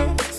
it